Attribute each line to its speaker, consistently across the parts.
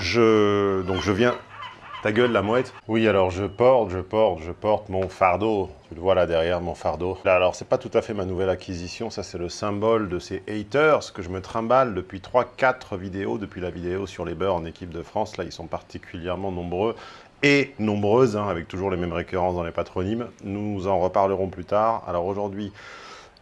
Speaker 1: Je... Donc je viens... Ta gueule, la mouette Oui, alors je porte, je porte, je porte mon fardeau. Tu le vois là derrière, mon fardeau. Là, alors, c'est pas tout à fait ma nouvelle acquisition. Ça, c'est le symbole de ces haters que je me trimballe depuis 3-4 vidéos, depuis la vidéo sur les beurs en équipe de France. Là, ils sont particulièrement nombreux et nombreuses, hein, avec toujours les mêmes récurrences dans les patronymes. Nous en reparlerons plus tard. Alors aujourd'hui,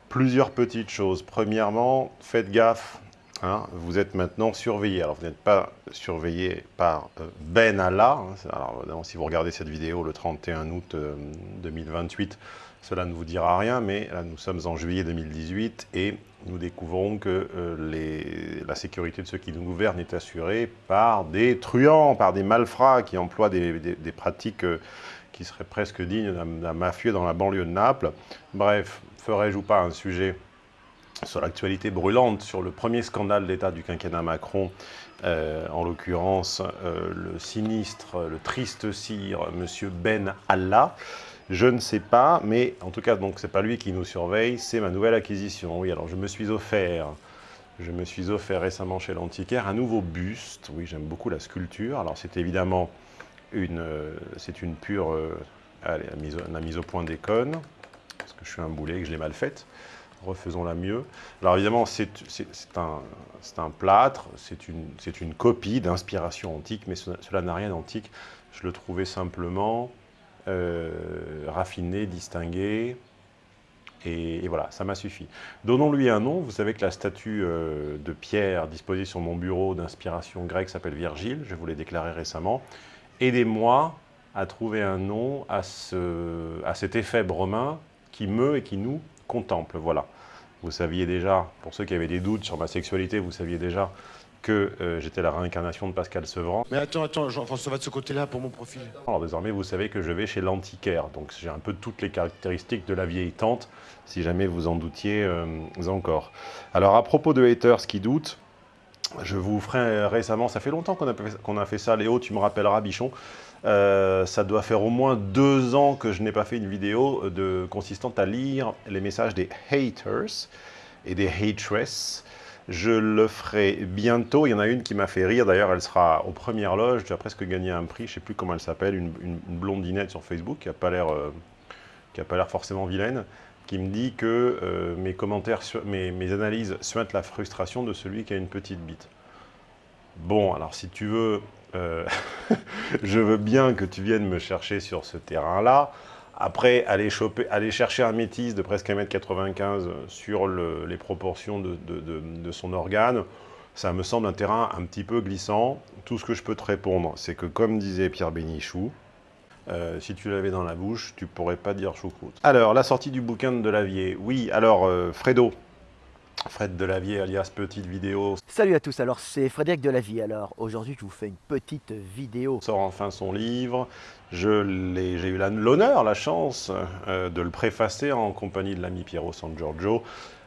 Speaker 1: plusieurs petites choses. Premièrement, faites gaffe Hein, vous êtes maintenant surveillé. Alors, vous n'êtes pas surveillé par euh, Ben Allah. Hein, alors, si vous regardez cette vidéo le 31 août 2028, euh, cela ne vous dira rien, mais là, nous sommes en juillet 2018 et nous découvrons que euh, la sécurité de ceux qui nous gouvernent est assurée par des truands, par des malfrats qui emploient des, des pratiques qui seraient presque dignes d'un mafieux dans la banlieue de Naples. Bref, ferais-je ou pas un sujet sur l'actualité brûlante, sur le premier scandale d'État du quinquennat Macron, euh, en l'occurrence euh, le sinistre, le triste cire, M. Ben Allah. Je ne sais pas, mais en tout cas, donc c'est pas lui qui nous surveille, c'est ma nouvelle acquisition. Oui, alors je me suis offert, je me suis offert récemment chez l'antiquaire un nouveau buste. Oui, j'aime beaucoup la sculpture. Alors c'est évidemment une, euh, pure, allez, la mise, au point d'Écon, parce que je suis un boulet et que je l'ai mal faite refaisons-la mieux. Alors évidemment, c'est un, plâtre, c'est une, copie d'inspiration antique, mais cela n'a rien d'antique. Je le trouvais simplement euh, raffiné, distingué, et, voilà, ça m'a suffi. Donnons-lui un nom. Vous savez que la statue euh, de pierre disposée sur mon bureau d'inspiration grecque s'appelle Virgile, je vous l'ai déclaré récemment. Aidez-moi à trouver un nom à, à cet effet romain qui me et qui nous contemple, voilà. Vous saviez déjà, pour ceux qui avaient des doutes sur ma sexualité, vous saviez déjà que euh, j'étais la réincarnation de Pascal Sevran.
Speaker 2: Mais attends, attends, Jean-François va de ce côté-là pour mon profil.
Speaker 1: Alors désormais, vous savez que je vais chez l'antiquaire, donc j'ai un peu toutes les caractéristiques de la vieille tante, si jamais vous en doutiez euh, encore. Alors à propos de haters qui doutent, je vous ferai récemment, ça fait longtemps qu'on a, qu'on a, fait ça, Léo, tu me rappelleras, Bichon, euh, ça doit faire au moins deux ans que je n'ai pas fait une vidéo de, consistant à lire les messages des haters et des hatresses. Je le ferai bientôt. Il y en a une qui m'a fait rire. D'ailleurs, elle sera aux premières loges. As presque gagné un prix. Je ne sais plus comment elle s'appelle. Une, blondinette sur Facebook qui n'a pas l'air euh, forcément vilaine qui me dit que euh, mes commentaires, mes, mes analyses suintent la frustration de celui qui a une petite bite. Bon, alors si tu veux euh, je veux bien que tu viennes me chercher sur ce terrain-là. Après, aller, choper, aller chercher un métis de presque 1m95 sur les proportions de, son organe, ça me semble un terrain un petit peu glissant. Tout ce que je peux te répondre, c'est que comme disait Pierre Bénichou, euh, si tu l'avais dans la bouche, tu pourrais pas dire choucroute. Alors, la sortie du bouquin de Delavier. Oui, alors, euh, Fredo, Fred Delavier alias Petite Vidéo.
Speaker 3: Salut à tous, alors c'est Frédéric Delavier. Alors aujourd'hui je vous fais une petite vidéo.
Speaker 1: Sort enfin son livre. J'ai eu l'honneur, la chance euh, de le préfacer en compagnie de l'ami Piero San Giorgio.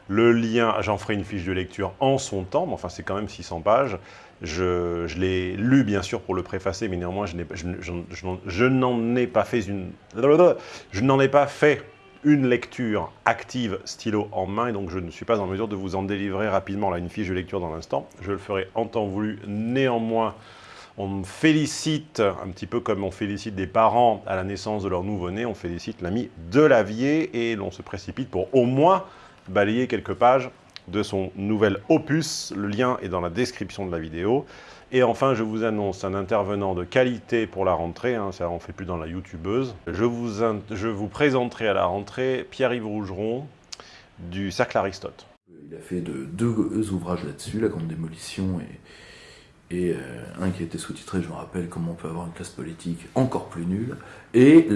Speaker 1: Le lien, j'en ferai une fiche de lecture en son temps, mais enfin c'est quand même 600 pages. Je, je l'ai lu bien sûr pour le préfacer, mais néanmoins je, je n'en ai pas fait une... Je n'en ai pas fait une lecture active stylo en main et donc je ne suis pas en mesure de vous en délivrer rapidement là une fiche de lecture dans l'instant. Je le ferai en temps voulu. Néanmoins, on me félicite, un petit peu comme on félicite des parents à la naissance de leur nouveau-né, on félicite l'ami Delavier et l'on se précipite pour au moins balayer quelques pages de son nouvel opus. Le lien est dans la description de la vidéo. Et enfin, je vous annonce un intervenant de qualité pour la rentrée, hein, ça on fait plus dans la youtubeuse. Je vous, présenterai à la rentrée Pierre-Yves Rougeron du Cercle Aristote.
Speaker 4: Il a fait de, deux ouvrages là-dessus, La Grande Démolition et, et euh, un qui a été sous-titré, je me rappelle, Comment on peut avoir une classe politique encore plus nulle. Et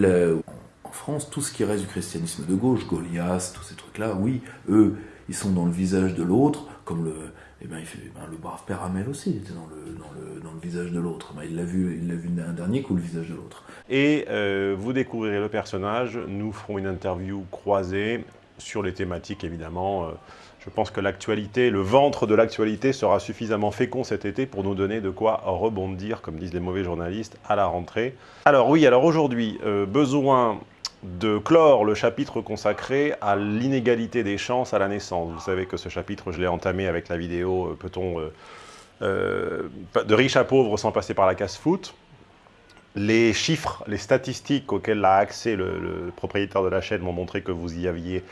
Speaker 4: en France, tout ce qui reste du christianisme de gauche, Goliath, tous ces trucs-là, oui, eux, ils sont dans le visage de l'autre, comme le, eh ben, fait, ben, le brave père Amel aussi, il était dans le, dans le, dans le visage de l'autre. Ben, il l'a vu, il l'a vu un dernier coup, le visage de l'autre.
Speaker 1: Et euh, vous découvrirez le personnage, nous ferons une interview croisée sur les thématiques, évidemment. Euh, je pense que l'actualité, le ventre de l'actualité sera suffisamment fécond cet été pour nous donner de quoi rebondir, comme disent les mauvais journalistes, à la rentrée. Alors oui, alors aujourd'hui, euh, besoin de clore le chapitre consacré à l'inégalité des chances à la naissance. Vous savez que ce chapitre, je l'ai entamé avec la vidéo euh, Peut-on euh, euh, de riche à pauvre sans passer par la casse-foot. Les chiffres, les statistiques auxquelles a accès le, le propriétaire de la chaîne m'ont montré que vous y aviez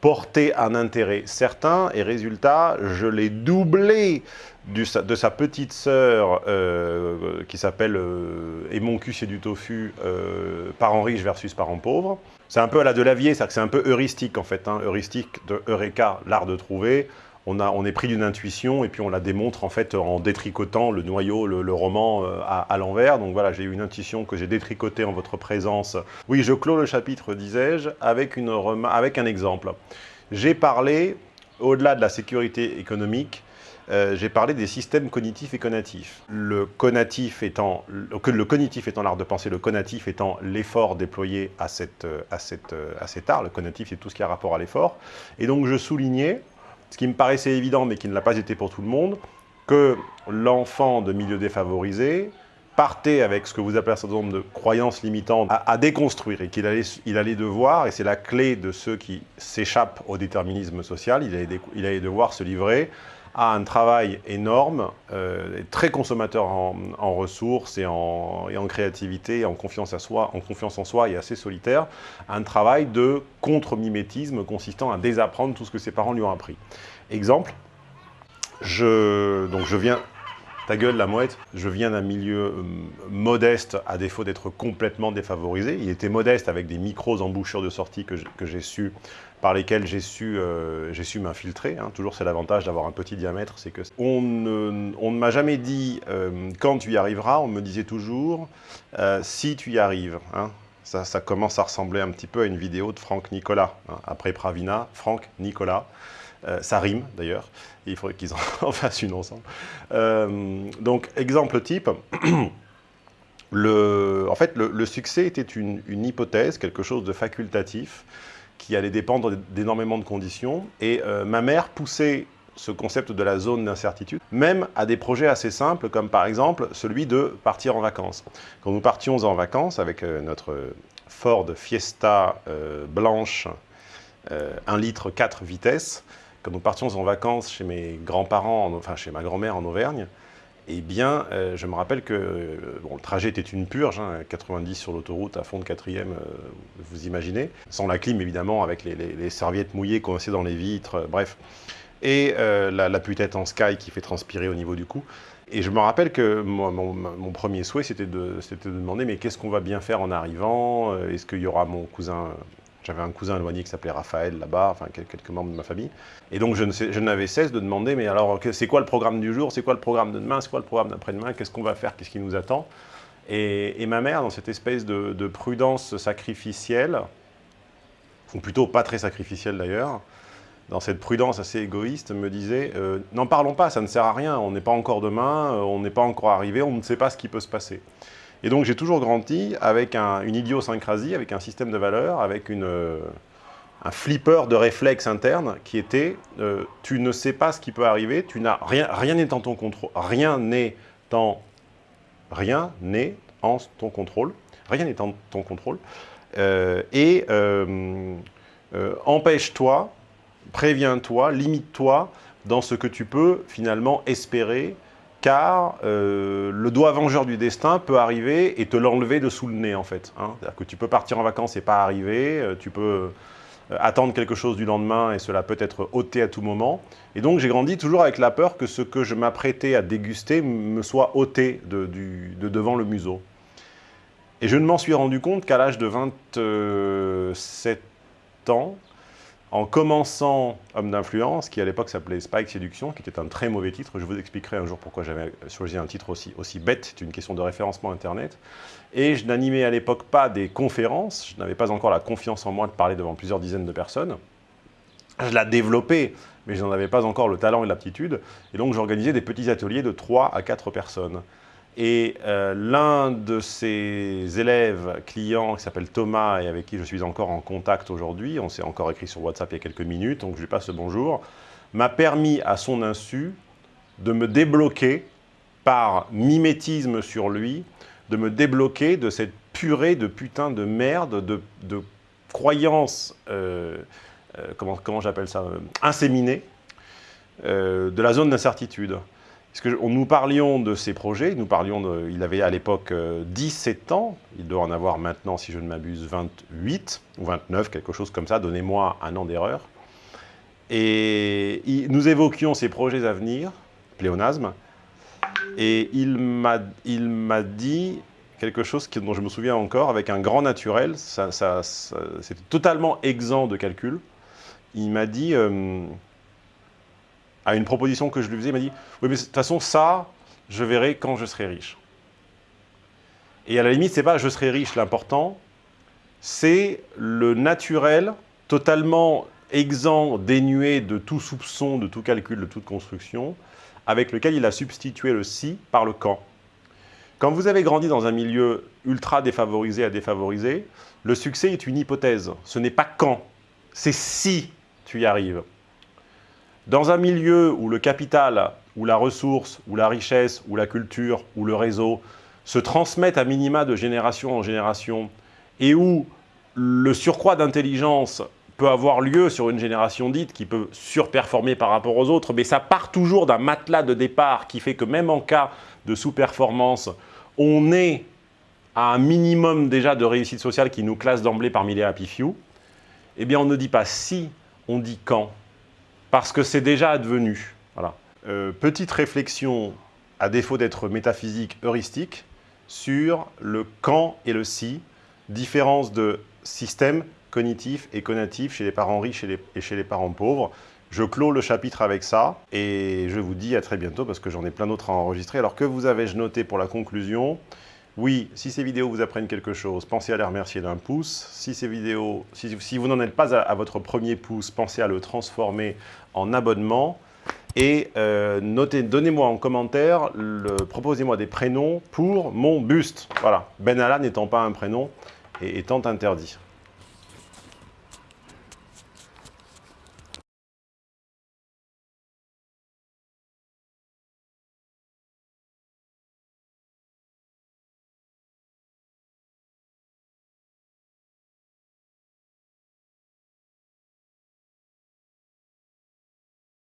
Speaker 1: porté un intérêt certain, et résultat, je l'ai doublé de sa petite sœur euh, qui s'appelle Et mon cul c'est du tofu, euh, parents riches versus parents pauvres. C'est un peu à la Delavier, c'est-à-dire c'est un peu heuristique en fait, hein, heuristique de Eureka, l'art de trouver. On, a, on est pris d'une intuition et puis on la démontre en fait en détricotant le noyau, le, roman euh, à, l'envers. Donc voilà, j'ai eu une intuition que j'ai détricotée en votre présence. Oui, je clôt le chapitre, disais-je, avec, avec un exemple. J'ai parlé, au-delà de la sécurité économique, euh, j'ai parlé des systèmes cognitifs et conatifs. Le conatif étant, le, cognitif étant l'art de penser, le conatif étant l'effort déployé à, cette, à, cette, à cet art. Le conatif, c'est tout ce qui a rapport à l'effort. Et donc, je soulignais, ce qui me paraissait évident, mais qui ne l'a pas été pour tout le monde, que l'enfant de milieu défavorisé partait avec ce que vous appelez un certain nombre de croyances limitantes à, déconstruire et qu'il allait, il allait devoir, et c'est la clé de ceux qui s'échappent au déterminisme social, il allait, il allait devoir se livrer a un travail énorme, euh, très consommateur en, ressources et en, et en, créativité, en confiance, à soi, en confiance en soi et assez solitaire, un travail de contre-mimétisme consistant à désapprendre tout ce que ses parents lui ont appris. Exemple, je, donc je viens, ta gueule la mouette, je viens d'un milieu euh, modeste à défaut d'être complètement défavorisé. Il était modeste avec des micros embouchures de sortie que j'ai su par lesquels j'ai su, euh, su m'infiltrer. Hein. Toujours, c'est l'avantage d'avoir un petit diamètre, c'est que on ne, on ne m'a jamais dit euh, quand tu y arriveras, on me disait toujours euh, si tu y arrives. Hein. Ça, ça, commence à ressembler un petit peu à une vidéo de Franck Nicolas. Hein. Après Pravina, Franck Nicolas. Euh, ça rime d'ailleurs, il faudrait qu'ils en fassent une ensemble. Euh, donc, exemple type. Le, en fait, le, succès était une, hypothèse, quelque chose de facultatif, qui allait dépendre d'énormément de conditions. Et euh, ma mère poussait ce concept de la zone d'incertitude, même à des projets assez simples, comme par exemple celui de partir en vacances. Quand nous partions en vacances avec notre Ford Fiesta blanche, euh, 1 litre 4 vitesses, quand nous partions en vacances chez mes grands-parents, enfin chez ma grand-mère en Auvergne, eh bien, euh, je me rappelle que euh, le trajet était une purge, hein, 90 sur l'autoroute à fond de quatrième, euh, vous imaginez, sans la clim évidemment, avec les, serviettes mouillées coincées dans les vitres, bref, et la, la en sky qui fait transpirer au niveau du cou. Et je me rappelle que mon, premier souhait, c'était de demander, mais qu'est-ce qu'on va bien faire en arrivant? Est-ce qu'il y aura mon cousin j'avais un cousin éloigné qui s'appelait Raphaël là-bas, enfin quelques membres de ma famille. Et donc je n'avais cesse de demander, mais alors c'est quoi le programme du jour? C'est quoi le programme de demain? C'est quoi le programme d'après-demain? Qu'est-ce qu'on va faire? Qu'est-ce qui nous attend? Et, ma mère, dans cette espèce de, de, prudence sacrificielle, ou plutôt pas très sacrificielle d'ailleurs, dans cette prudence assez égoïste, me disait euh, « N'en parlons pas, ça ne sert à rien, on n'est pas encore demain, euh, on n'est pas encore arrivé, on ne sait pas ce qui peut se passer. » Et donc j'ai toujours grandi avec un, une idiosyncrasie, avec un système de valeurs, avec euh, un flipper de réflexes internes qui était euh, tu ne sais pas ce qui peut arriver, tu n'as rien, rien n'est en ton contrôle, rien n'est en ton contrôle, rien n'est en ton contrôle, euh, et empêche-toi, préviens-toi, limite-toi dans ce que tu peux finalement espérer car euh, le doigt vengeur du destin peut arriver et te l'enlever de sous le nez, en fait. Hein. C'est-à-dire que tu peux partir en vacances et pas arriver, euh, tu peux euh, attendre quelque chose du lendemain et cela peut être ôté à tout moment. Et donc j'ai grandi toujours avec la peur que ce que je m'apprêtais à déguster me soit ôté de, devant le museau. Et je ne m'en suis rendu compte qu'à l'âge de 27 ans, en commençant Homme d'influence, qui à l'époque s'appelait Spike Séduction, qui était un très mauvais titre. Je vous expliquerai un jour pourquoi j'avais choisi un titre aussi, bête, c'est une question de référencement Internet. Et je n'animais à l'époque pas des conférences, je n'avais pas encore la confiance en moi de parler devant plusieurs dizaines de personnes. Je la développais, mais je n'en avais pas encore le talent et l'aptitude. Et donc j'organisais des petits ateliers de 3 à 4 personnes. Et euh, l'un de ses élèves, clients, qui s'appelle Thomas et avec qui je suis encore en contact aujourd'hui, on s'est encore écrit sur WhatsApp il y a quelques minutes, donc je lui passe le bonjour, m'a permis à son insu de me débloquer par mimétisme sur lui, de me débloquer de cette purée de putain de merde, de, de croyances, euh, euh, comment, comment j'appelle ça, inséminées, de la zone d'incertitude. Parce que nous parlions de ces projets, nous parlions de, il avait à l'époque 17 ans, il doit en avoir maintenant, si je ne m'abuse, 28 ou 29, quelque chose comme ça, donnez-moi un an d'erreur. Et nous évoquions ces projets à venir, pléonasme, et il m'a dit quelque chose dont je me souviens encore, avec un grand naturel, ça, c'était totalement exempt de calcul. Il m'a dit, euh, à une proposition que je lui faisais, il m'a dit « Oui, mais de toute façon, ça, je verrai quand je serai riche. » Et à la limite, c'est pas « je serai riche » l'important, c'est le naturel, totalement exempt, dénué de tout soupçon, de tout calcul, de toute construction, avec lequel il a substitué le « si » par le « quand ». Quand vous avez grandi dans un milieu ultra défavorisé à défavorisé, le succès est une hypothèse. Ce n'est pas quand, c'est si tu y arrives. Dans un milieu où le capital, ou la ressource, ou la richesse, ou la culture, ou le réseau se transmettent à minima de génération en génération, et où le surcroît d'intelligence peut avoir lieu sur une génération dite qui peut surperformer par rapport aux autres, mais ça part toujours d'un matelas de départ qui fait que même en cas de sous-performance, on est à un minimum déjà de réussite sociale qui nous classe d'emblée parmi les happy few, eh bien on ne dit pas si, on dit quand parce que c'est déjà advenu. Voilà. Euh, petite réflexion, à défaut d'être métaphysique, heuristique, sur le quand et le si, différence de système cognitif et conatif chez les parents riches et chez les parents pauvres. Je clôt le chapitre avec ça et je vous dis à très bientôt parce que j'en ai plein d'autres à enregistrer. Alors que vous avez-je noté pour la conclusion? Oui, si ces vidéos vous apprennent quelque chose, pensez à les remercier d'un pouce. Si ces vidéos, si, vous n'en êtes pas à, votre premier pouce, pensez à le transformer en abonnement. Et euh, donnez-moi en commentaire, proposez-moi des prénoms pour mon buste. Voilà, Ben n'étant pas un prénom et étant interdit.